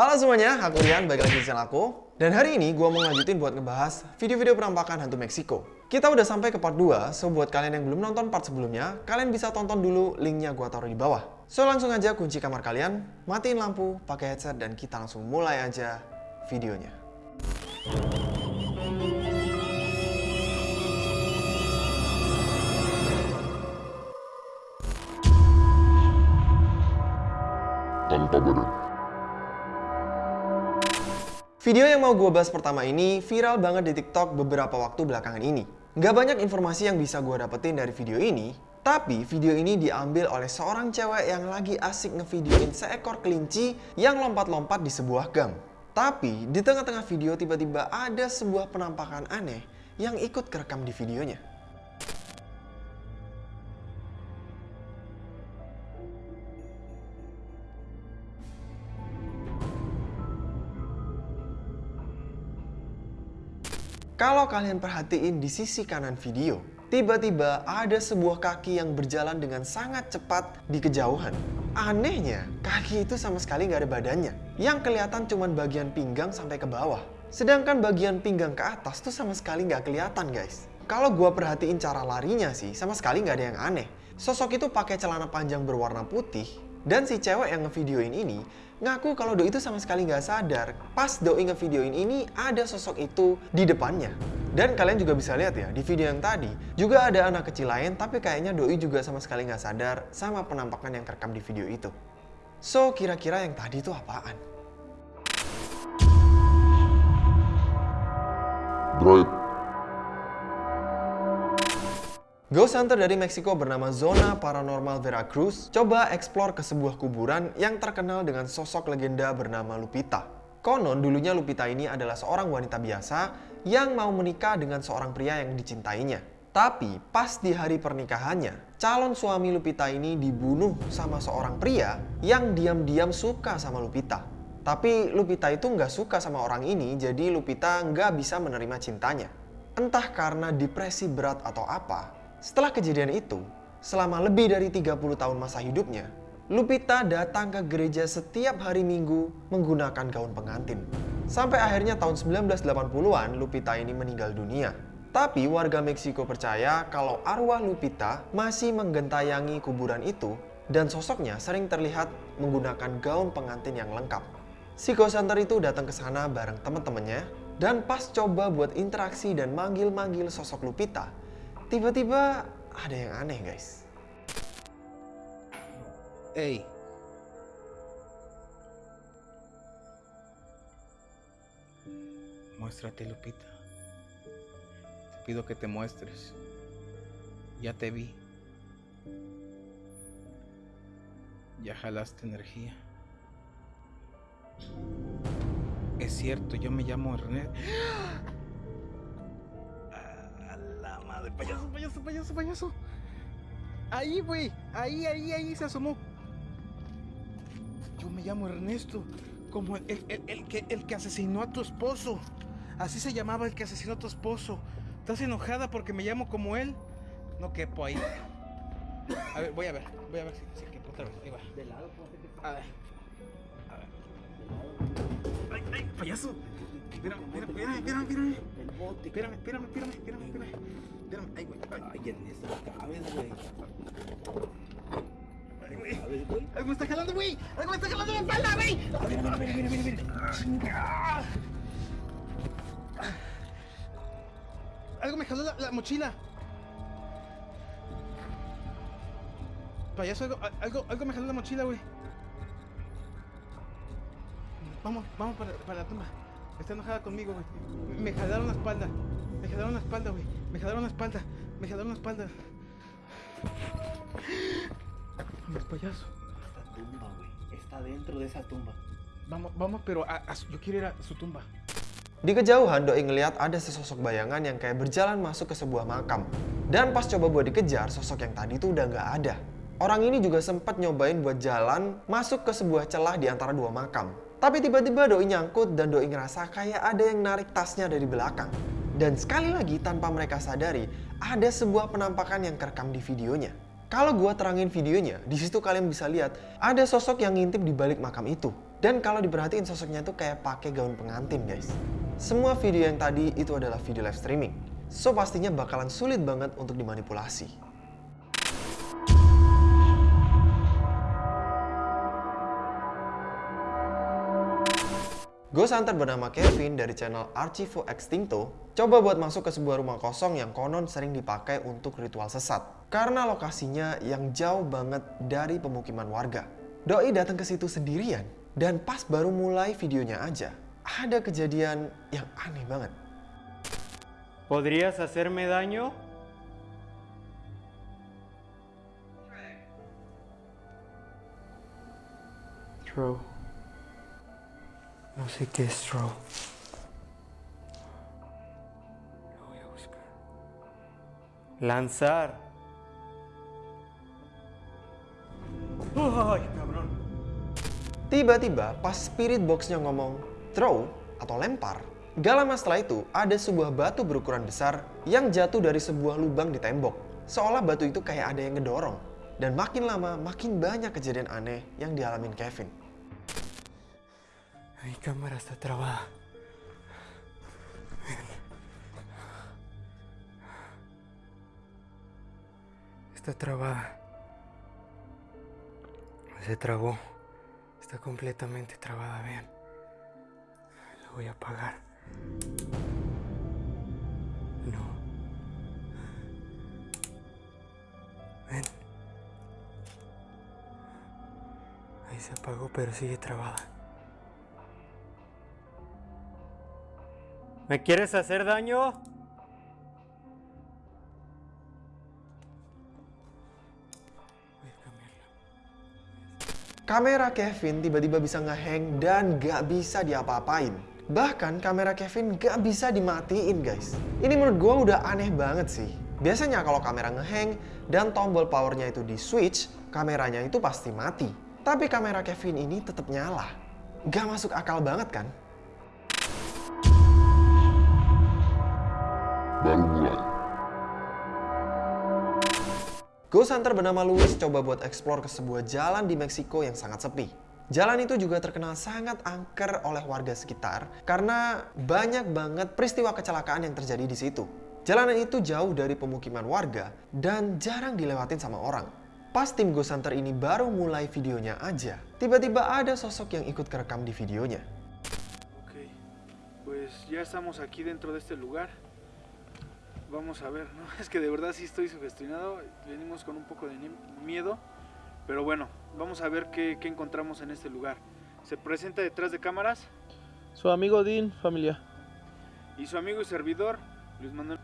Halo semuanya, aku Rian, balik lagi di channel aku. Dan hari ini gue mau lanjutin buat ngebahas video-video penampakan hantu Meksiko. Kita udah sampai ke part 2, so buat kalian yang belum nonton part sebelumnya, kalian bisa tonton dulu linknya gue taruh di bawah. So langsung aja kunci kamar kalian, matiin lampu, pakai headset, dan kita langsung mulai aja videonya. tanpa badan. Video yang mau gue bahas pertama ini viral banget di TikTok beberapa waktu belakangan ini. Nggak banyak informasi yang bisa gue dapetin dari video ini, tapi video ini diambil oleh seorang cewek yang lagi asik ngevideoin seekor kelinci yang lompat-lompat di sebuah gang. Tapi di tengah-tengah video tiba-tiba ada sebuah penampakan aneh yang ikut kerekam di videonya. Kalau kalian perhatiin di sisi kanan video, tiba-tiba ada sebuah kaki yang berjalan dengan sangat cepat di kejauhan. Anehnya, kaki itu sama sekali nggak ada badannya. Yang kelihatan cuma bagian pinggang sampai ke bawah. Sedangkan bagian pinggang ke atas tuh sama sekali nggak kelihatan guys. Kalau gua perhatiin cara larinya sih, sama sekali nggak ada yang aneh. Sosok itu pakai celana panjang berwarna putih, dan si cewek yang ngevideoin ini ngaku kalau Doi itu sama sekali nggak sadar pas Doi ngevideoin ini ada sosok itu di depannya. Dan kalian juga bisa lihat ya, di video yang tadi juga ada anak kecil lain tapi kayaknya Doi juga sama sekali nggak sadar sama penampakan yang terekam di video itu. So, kira-kira yang tadi itu apaan? Ghost hunter dari Meksiko bernama Zona Paranormal Veracruz coba eksplor ke sebuah kuburan yang terkenal dengan sosok legenda bernama Lupita. Konon dulunya Lupita ini adalah seorang wanita biasa yang mau menikah dengan seorang pria yang dicintainya. Tapi pas di hari pernikahannya, calon suami Lupita ini dibunuh sama seorang pria yang diam-diam suka sama Lupita. Tapi Lupita itu nggak suka sama orang ini, jadi Lupita nggak bisa menerima cintanya. Entah karena depresi berat atau apa, setelah kejadian itu, selama lebih dari 30 tahun masa hidupnya, Lupita datang ke gereja setiap hari minggu menggunakan gaun pengantin. Sampai akhirnya tahun 1980-an, Lupita ini meninggal dunia. Tapi warga Meksiko percaya kalau arwah Lupita masih menggentayangi kuburan itu dan sosoknya sering terlihat menggunakan gaun pengantin yang lengkap. Si ghost itu datang ke sana bareng teman-temannya dan pas coba buat interaksi dan manggil-manggil sosok Lupita, tiba-tiba ada yang aneh guys. Ey. Muéstrate, Lupita. Te pido que te muestres. Ya te vi. Ya jalaste energía. Es cierto, yo me llamo Ernest. Madre, payaso, payaso, payaso, payaso. Ahí, güey. Ahí, ahí, ahí se asomó. Yo me llamo Ernesto. Como el, el- el- el que, el que asesinó a tu esposo. Así se llamaba el que asesinó a tu esposo. ¿Estás enojada porque me llamo como él? No quepo ahí. A ver, voy a ver. Voy a ver si, si quepo otra vez. Ahí va. De lado, A ver. A ver. ¡Ay, ay, payaso! Espérame, espérame, espérame, espérame, espérame. Espérame, espérame, espérame, espérame, espérame. Espérame, ay, güey. Ay, Ernesto, cabes, güey. Ay, güey. Algo me está jalando, güey. Algo me está jalando la espalda, güey. Mira, mira, mira, mira, mira. Chinga. Algo me jaló la, la mochila. Payaso, algo, algo, algo me jaló la mochila, güey. Vamos, vamos para, para la tumba. Está enojada conmigo, güey. Me jalaron la espalda. Me jalaron la espalda, güey. Me jalaron la espalda. Me jalaron la espalda. Vamos, payaso. Esta tumba, güey. Está dentro de esa tumba. Vamos, vamos, pero a- a yo quiero ir a su tumba. Di kejauhan, Doi ngeliat ada sesosok bayangan yang kayak berjalan masuk ke sebuah makam. Dan pas coba buat dikejar, sosok yang tadi tuh udah nggak ada. Orang ini juga sempat nyobain buat jalan masuk ke sebuah celah di antara dua makam. Tapi tiba-tiba Doi nyangkut dan Doi ngerasa kayak ada yang narik tasnya dari belakang. Dan sekali lagi tanpa mereka sadari, ada sebuah penampakan yang kerekam di videonya. Kalau gua terangin videonya, di situ kalian bisa lihat ada sosok yang ngintip di balik makam itu. Dan kalau diperhatiin sosoknya itu kayak pakai gaun pengantin guys. Semua video yang tadi itu adalah video live streaming. So pastinya bakalan sulit banget untuk dimanipulasi. Ghost Hunter bernama Kevin dari channel Archivo Extinto coba buat masuk ke sebuah rumah kosong yang konon sering dipakai untuk ritual sesat. Karena lokasinya yang jauh banget dari pemukiman warga. Doi datang ke situ sendirian dan pas baru mulai videonya aja, ada kejadian yang aneh banget. ¿Podrías hacerme daño? Throw. No sé qué es throw. Lo voy a buscar. Lanzar. ¡Ay, cabrón! Tiba-tiba pas spirit boxnya ngomong throw atau lempar, gak lama setelah itu ada sebuah batu berukuran besar yang jatuh dari sebuah lubang di tembok. Seolah batu itu kayak ada yang ngedorong. Dan makin lama makin banyak kejadian aneh yang dialamin Kevin. Mi cámara está trabada. Está trabada. Se trabó. Está completamente trabada, vean. La voy a apagar. No. Ven. Ahí se apagó, pero sigue trabada. ¿Me quieres hacer daño? Kamera Kevin tiba-tiba bisa ngehang dan gak bisa diapa-apain. Bahkan kamera Kevin gak bisa dimatiin guys. Ini menurut gue udah aneh banget sih. Biasanya kalau kamera ngehang dan tombol powernya itu di switch, kameranya itu pasti mati. Tapi kamera Kevin ini tetap nyala. Gak masuk akal banget kan? Baru mulai. Ghost Hunter bernama Louis coba buat explore ke sebuah jalan di Meksiko yang sangat sepi. Jalan itu juga terkenal sangat angker oleh warga sekitar karena banyak banget peristiwa kecelakaan yang terjadi di situ. Jalanan itu jauh dari pemukiman warga dan jarang dilewatin sama orang. Pas tim Ghost Hunter ini baru mulai videonya aja, tiba-tiba ada sosok yang ikut kerekam di videonya. Ok, pues ya estamos aquí dentro de este lugar. Vamos a ver, ¿no? Es que de verdad sí estoy sugestionado. Venimos con un poco de miedo. Pero bueno, vamos a ver qué, qué encontramos en este lugar. Se presenta detrás de cámaras Su amigo Dean, familia. y su amigo y servidor, Luis Manuel.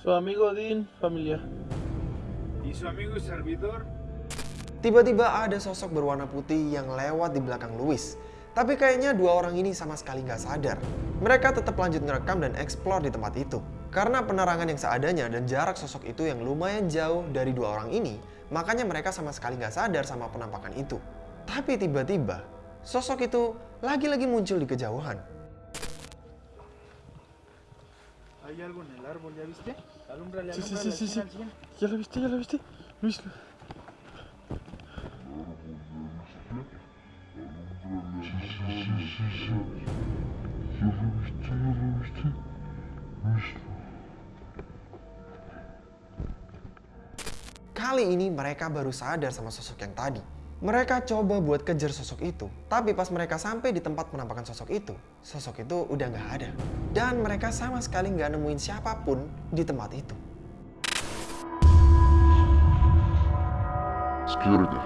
Su amigo Dean, familia. Y su amigo y servidor, Tiba-tiba ada sosok berwarna putih yang lewat di belakang Louis. Tapi kayaknya dua orang ini sama sekali nggak sadar. Mereka tetap lanjut ngerekam dan explore di tempat itu. Karena penerangan yang seadanya dan jarak sosok itu yang lumayan jauh dari dua orang ini, makanya mereka sama sekali nggak sadar sama penampakan itu. Tapi tiba-tiba, sosok itu lagi-lagi muncul di kejauhan. hay algo en el árbol, ¿ya viste? Alúmbrale, Sí, sí, alúmbrale, sí, sí, al sí. cien, al cien. ¿Ya lo viste? ¿Ya lo viste? Kali ini mereka baru sadar sama sosok yang tadi. Mereka coba buat kejar sosok itu, tapi pas mereka sampai di tempat penampakan sosok itu, sosok itu udah nggak ada. Dan mereka sama sekali nggak nemuin siapa pun di tempat itu. Security.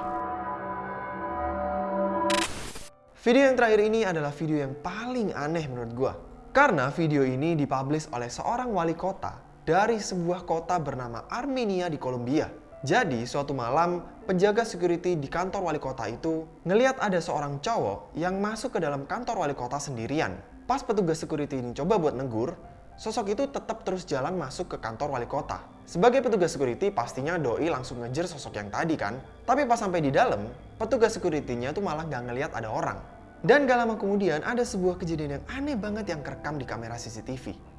Video yang terakhir ini adalah video yang paling aneh menurut gua. Karena video ini dipublish oleh seorang wali kota dari sebuah kota bernama Armenia di Kolombia. Jadi suatu malam penjaga security di kantor wali kota itu ngeliat ada seorang cowok yang masuk ke dalam kantor wali kota sendirian. Pas petugas security ini coba buat negur, sosok itu tetap terus jalan masuk ke kantor wali kota. Sebagai petugas security pastinya doi langsung ngejar sosok yang tadi kan. Tapi pas sampai di dalam, petugas security-nya tuh malah gak ngeliat ada orang. Dan gak lama kemudian ada sebuah kejadian yang aneh banget yang kerekam di kamera CCTV.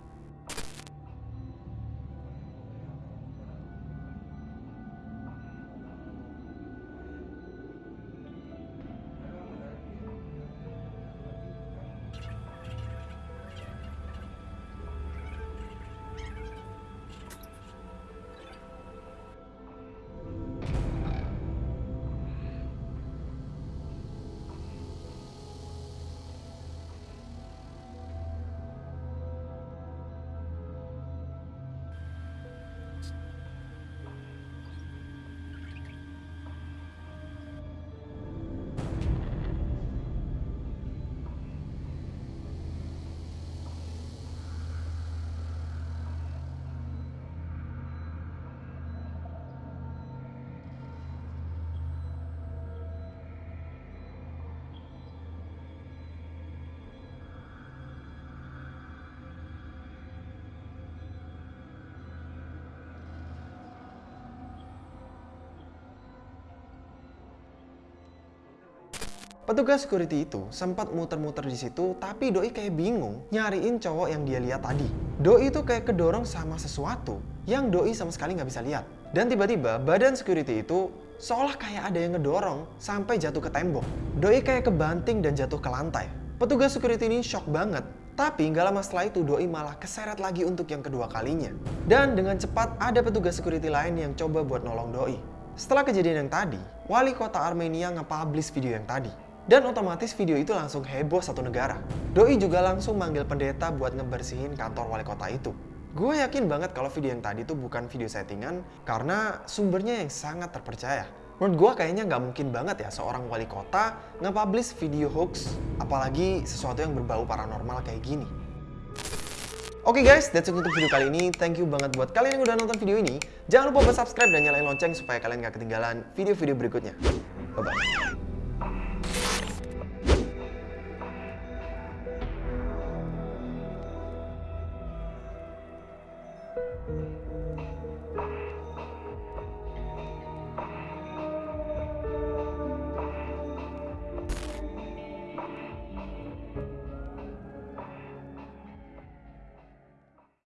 Petugas security itu sempat muter-muter di situ, tapi Doi kayak bingung nyariin cowok yang dia lihat tadi. Doi itu kayak kedorong sama sesuatu yang Doi sama sekali nggak bisa lihat. Dan tiba-tiba badan security itu seolah kayak ada yang ngedorong sampai jatuh ke tembok. Doi kayak kebanting dan jatuh ke lantai. Petugas security ini shock banget. Tapi nggak lama setelah itu Doi malah keseret lagi untuk yang kedua kalinya. Dan dengan cepat ada petugas security lain yang coba buat nolong Doi. Setelah kejadian yang tadi, wali kota Armenia nge-publish video yang tadi. Dan otomatis video itu langsung heboh satu negara. Doi juga langsung manggil pendeta buat ngebersihin kantor wali kota itu. Gue yakin banget kalau video yang tadi itu bukan video settingan karena sumbernya yang sangat terpercaya. Menurut gue kayaknya nggak mungkin banget ya seorang wali kota nge-publish video hoax, apalagi sesuatu yang berbau paranormal kayak gini. Oke guys, that's it untuk video kali ini. Thank you banget buat kalian yang udah nonton video ini. Jangan lupa buat subscribe dan nyalain lonceng supaya kalian gak ketinggalan video-video berikutnya. Bye-bye.